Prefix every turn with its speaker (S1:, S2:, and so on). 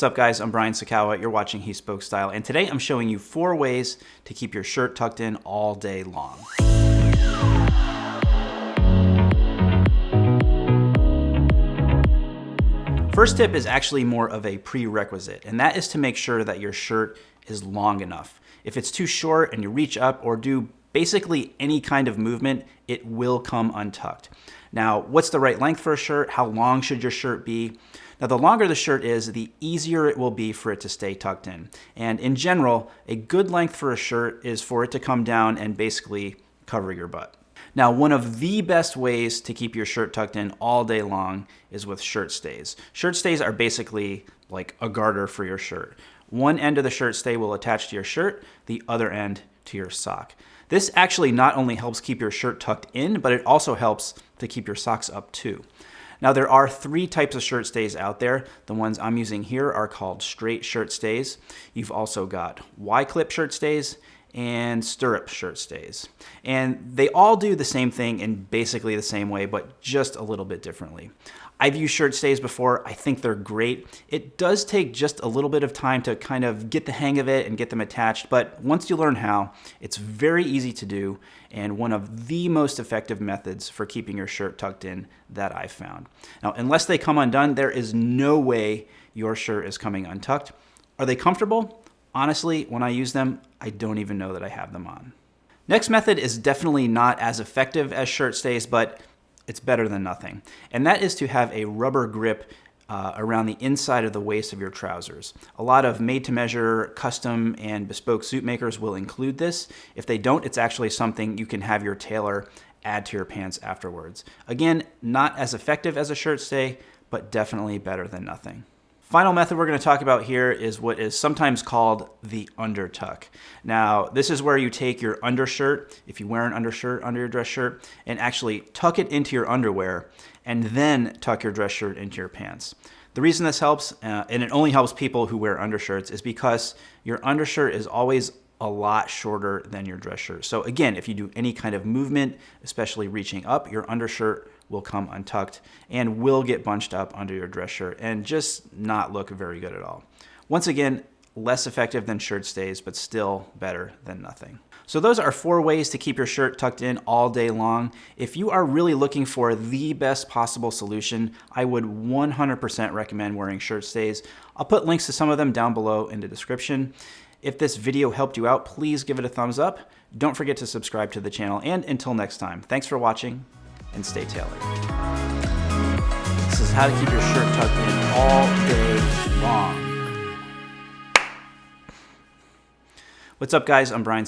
S1: What's up guys, I'm Brian Sacawa, you're watching He Spoke Style, and today I'm showing you four ways to keep your shirt tucked in all day long. First tip is actually more of a prerequisite, and that is to make sure that your shirt is long enough. If it's too short and you reach up or do basically any kind of movement, it will come untucked. Now, what's the right length for a shirt? How long should your shirt be? Now, the longer the shirt is, the easier it will be for it to stay tucked in. And in general, a good length for a shirt is for it to come down and basically cover your butt. Now, one of the best ways to keep your shirt tucked in all day long is with shirt stays. Shirt stays are basically like a garter for your shirt. One end of the shirt stay will attach to your shirt, the other end to your sock. This actually not only helps keep your shirt tucked in, but it also helps to keep your socks up too. Now there are three types of shirt stays out there. The ones I'm using here are called straight shirt stays. You've also got Y-clip shirt stays and stirrup shirt stays. And they all do the same thing in basically the same way, but just a little bit differently. I've used shirt stays before. I think they're great. It does take just a little bit of time to kind of get the hang of it and get them attached, but once you learn how, it's very easy to do and one of the most effective methods for keeping your shirt tucked in that I've found. Now, unless they come undone, there is no way your shirt is coming untucked. Are they comfortable? Honestly, when I use them, I don't even know that I have them on. Next method is definitely not as effective as shirt stays, but it's better than nothing. And that is to have a rubber grip uh, around the inside of the waist of your trousers. A lot of made-to-measure, custom, and bespoke suit makers will include this. If they don't, it's actually something you can have your tailor add to your pants afterwards. Again, not as effective as a shirt stay, but definitely better than nothing. Final method we're going to talk about here is what is sometimes called the undertuck. Now, this is where you take your undershirt, if you wear an undershirt under your dress shirt, and actually tuck it into your underwear, and then tuck your dress shirt into your pants. The reason this helps, uh, and it only helps people who wear undershirts, is because your undershirt is always a lot shorter than your dress shirt. So again, if you do any kind of movement, especially reaching up, your undershirt will come untucked and will get bunched up under your dress shirt and just not look very good at all. Once again, less effective than shirt stays, but still better than nothing. So those are four ways to keep your shirt tucked in all day long. If you are really looking for the best possible solution, I would 100% recommend wearing shirt stays. I'll put links to some of them down below in the description. If this video helped you out, please give it a thumbs up. Don't forget to subscribe to the channel. And until next time, thanks for watching and stay tailored. This is how to keep your shirt tucked in all day long. What's up guys, I'm Brian